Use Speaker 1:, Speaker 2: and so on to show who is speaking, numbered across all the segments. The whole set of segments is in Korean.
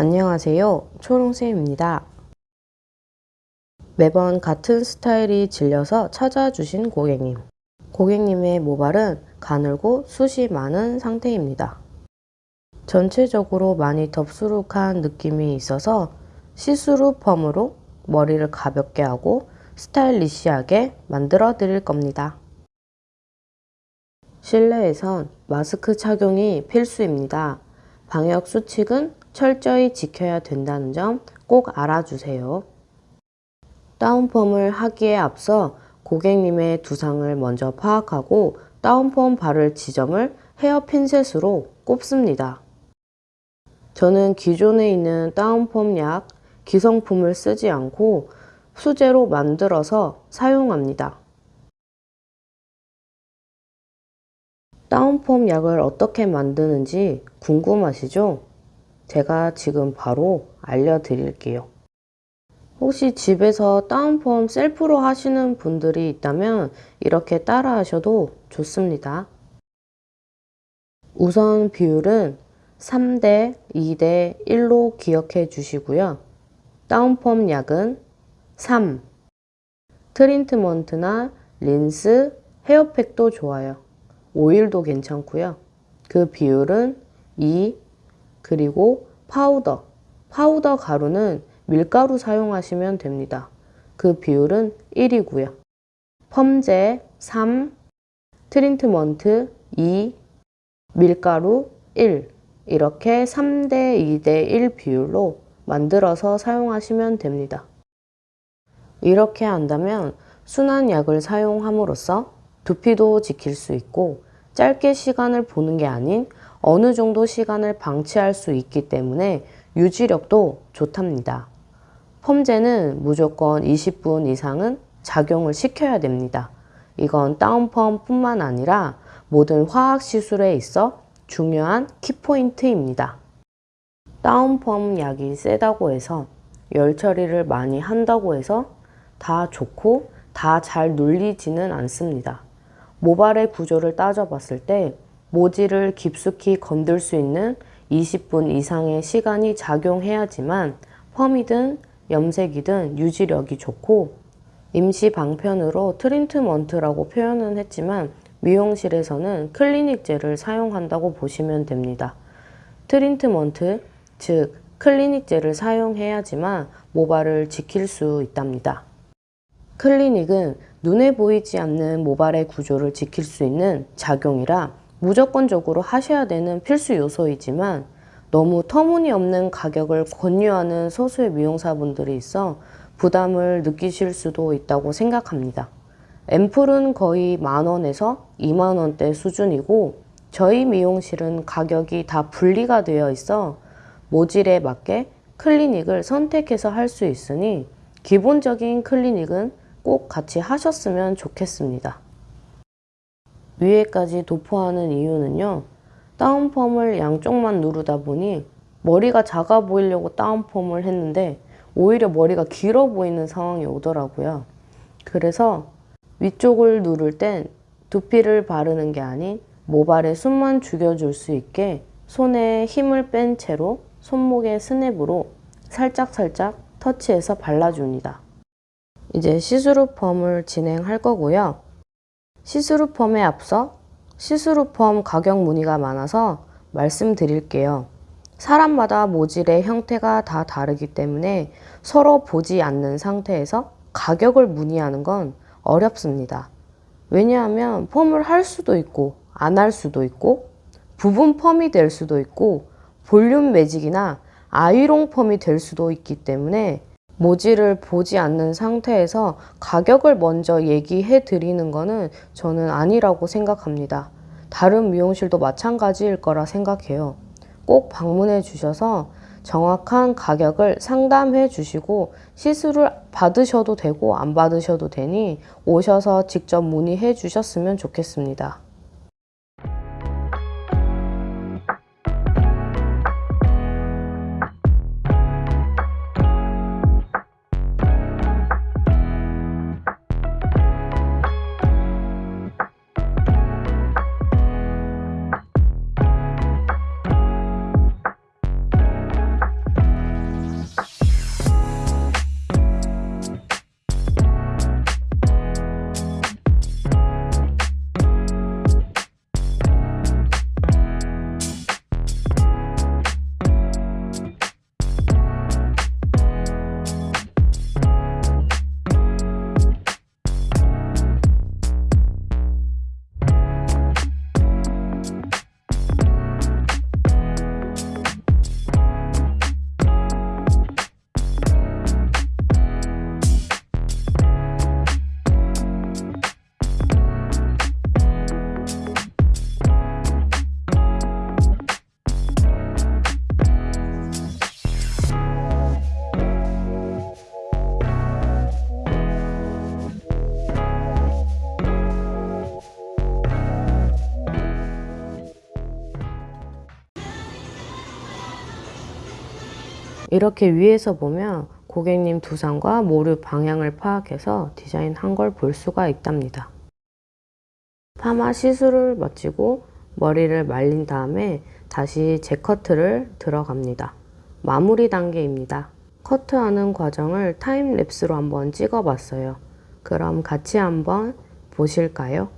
Speaker 1: 안녕하세요. 초롱쌤입니다. 매번 같은 스타일이 질려서 찾아주신 고객님. 고객님의 모발은 가늘고 숱이 많은 상태입니다. 전체적으로 많이 덥수룩한 느낌이 있어서 시스루 펌으로 머리를 가볍게 하고 스타일리시하게 만들어 드릴 겁니다. 실내에선 마스크 착용이 필수입니다. 방역 수칙은 철저히 지켜야 된다는 점 꼭 알아주세요. 다운펌을 하기에 앞서 고객님의 두상을 먼저 파악하고 다운펌 바를 지점을 헤어 핀셋으로 꼽습니다. 저는 기존에 있는 다운펌 약, 기성품을 쓰지 않고 수제로 만들어서 사용합니다. 다운펌 약을 어떻게 만드는지 궁금하시죠? 제가 지금 바로 알려드릴게요. 혹시 집에서 다운펌 셀프로 하시는 분들이 있다면 이렇게 따라 하셔도 좋습니다. 우선 비율은 3대 2대 1로 기억해 주시고요. 다운펌 약은 3 트리트먼트나 린스, 헤어팩도 좋아요. 오일도 괜찮고요. 그 비율은 2 그리고 파우더, 파우더 가루는 밀가루 사용하시면 됩니다. 그 비율은 1이고요. 펌제 3, 트리트먼트 2, 밀가루 1 이렇게 3대 2대 1 비율로 만들어서 사용하시면 됩니다. 이렇게 한다면 순한 약을 사용함으로써 두피도 지킬 수 있고 짧게 시간을 보는 게 아닌 어느 정도 시간을 방치할 수 있기 때문에 유지력도 좋답니다. 펌제는 무조건 20분 이상은 작용을 시켜야 됩니다. 이건 다운펌 뿐만 아니라 모든 화학 시술에 있어 중요한 키포인트입니다. 다운펌 약이 세다고 해서 열 처리를 많이 한다고 해서 다 좋고 다 잘 눌리지는 않습니다. 모발의 구조를 따져봤을 때 모질을 깊숙이 건들 수 있는 20분 이상의 시간이 작용해야지만 펌이든 염색이든 유지력이 좋고 임시 방편으로 트리트먼트라고 표현은 했지만 미용실에서는 클리닉 젤을 사용한다고 보시면 됩니다. 트리트먼트, 즉 클리닉 젤을 사용해야지만 모발을 지킬 수 있답니다. 클리닉은 눈에 보이지 않는 모발의 구조를 지킬 수 있는 작용이라 무조건적으로 하셔야 되는 필수 요소이지만 너무 터무니없는 가격을 권유하는 소수의 미용사분들이 있어 부담을 느끼실 수도 있다고 생각합니다. 앰플은 거의 만원에서 2만원대 수준이고 저희 미용실은 가격이 다 분리가 되어 있어 모질에 맞게 클리닉을 선택해서 할 수 있으니 기본적인 클리닉은 꼭 같이 하셨으면 좋겠습니다. 위에까지 도포하는 이유는요. 다운펌을 양쪽만 누르다 보니 머리가 작아 보이려고 다운펌을 했는데 오히려 머리가 길어 보이는 상황이 오더라고요. 그래서 위쪽을 누를 땐 두피를 바르는 게 아닌 모발에 숨만 죽여줄 수 있게 손에 힘을 뺀 채로 손목의 스냅으로 살짝살짝 터치해서 발라줍니다. 이제 시스루 펌을 진행할 거고요. 시스루 펌에 앞서 시스루 펌 가격 문의가 많아서 말씀드릴게요. 사람마다 모질의 형태가 다 다르기 때문에 서로 보지 않는 상태에서 가격을 문의하는 건 어렵습니다. 왜냐하면 펌을 할 수도 있고 안 할 수도 있고 부분 펌이 될 수도 있고 볼륨 매직이나 아이롱 펌이 될 수도 있기 때문에 모지를 보지 않는 상태에서 가격을 먼저 얘기해 드리는 거는 저는 아니라고 생각합니다. 다른 미용실도 마찬가지일 거라 생각해요. 꼭 방문해 주셔서 정확한 가격을 상담해 주시고 시술을 받으셔도 되고 안 받으셔도 되니 오셔서 직접 문의해 주셨으면 좋겠습니다. 이렇게 위에서 보면 고객님 두상과 모류 방향을 파악해서 디자인한 걸 볼 수가 있답니다. 파마 시술을 마치고 머리를 말린 다음에 다시 재커트를 들어갑니다. 마무리 단계입니다. 커트하는 과정을 타임랩스로 한번 찍어봤어요. 그럼 같이 한번 보실까요?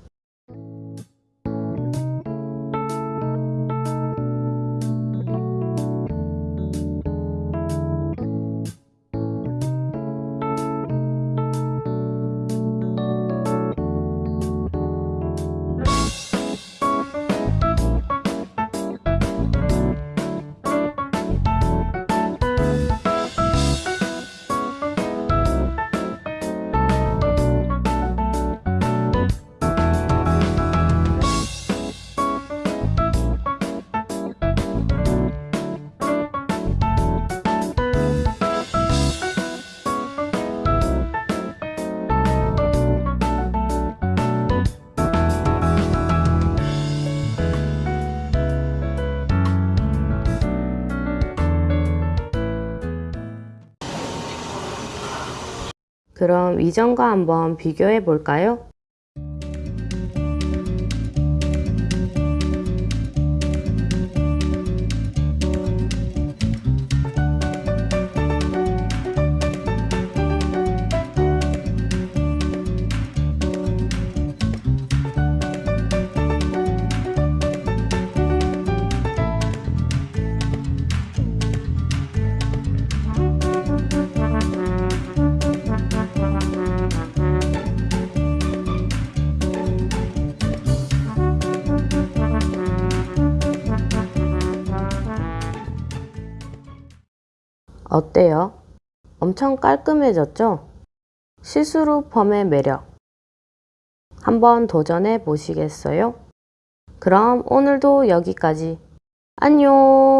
Speaker 1: 그럼 이전과 한번 비교해 볼까요? 어때요? 엄청 깔끔해졌죠? 시스루 펌의 매력. 한번 도전해 보시겠어요? 그럼 오늘도 여기까지. 안녕!